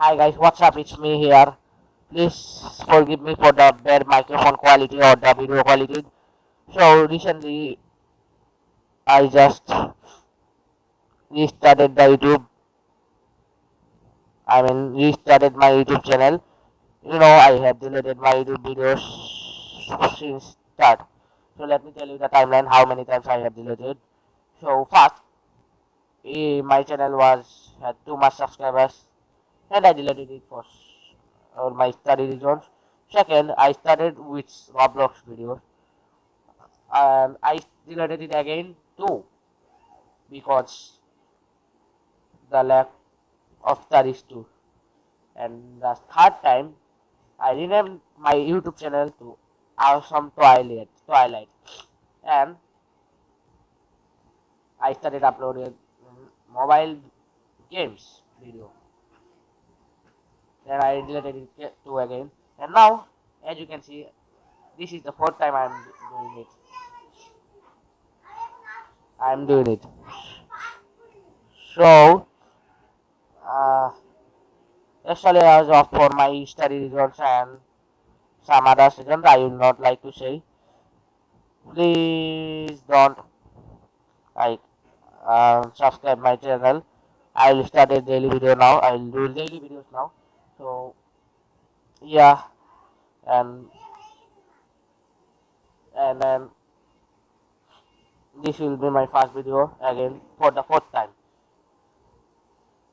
Hi guys, what's up? It's me here. Please forgive me for the bad microphone quality or the video quality. So recently, I just restarted the YouTube. I mean, restarted my YouTube channel. You know, I have deleted my YouTube videos since start. So let me tell you the timeline how many times I have deleted. So first, eh, my channel was had too much subscribers and I deleted it for my study reasons. Second, I started with Roblox videos and I deleted it again too because the lack of studies too. And the third time, I renamed my YouTube channel to Awesome Twilight, Twilight, and I started uploading mobile games video. Then I deleted it too again, and now, as you can see, this is the fourth time I'm doing it. I'm doing it. So, uh, yesterday I was off for my study results and some other reasons I would not like to say. Please don't like uh, subscribe my channel. I will start a daily video now. I will do daily videos now. So yeah, and and then this will be my first video again for the fourth time.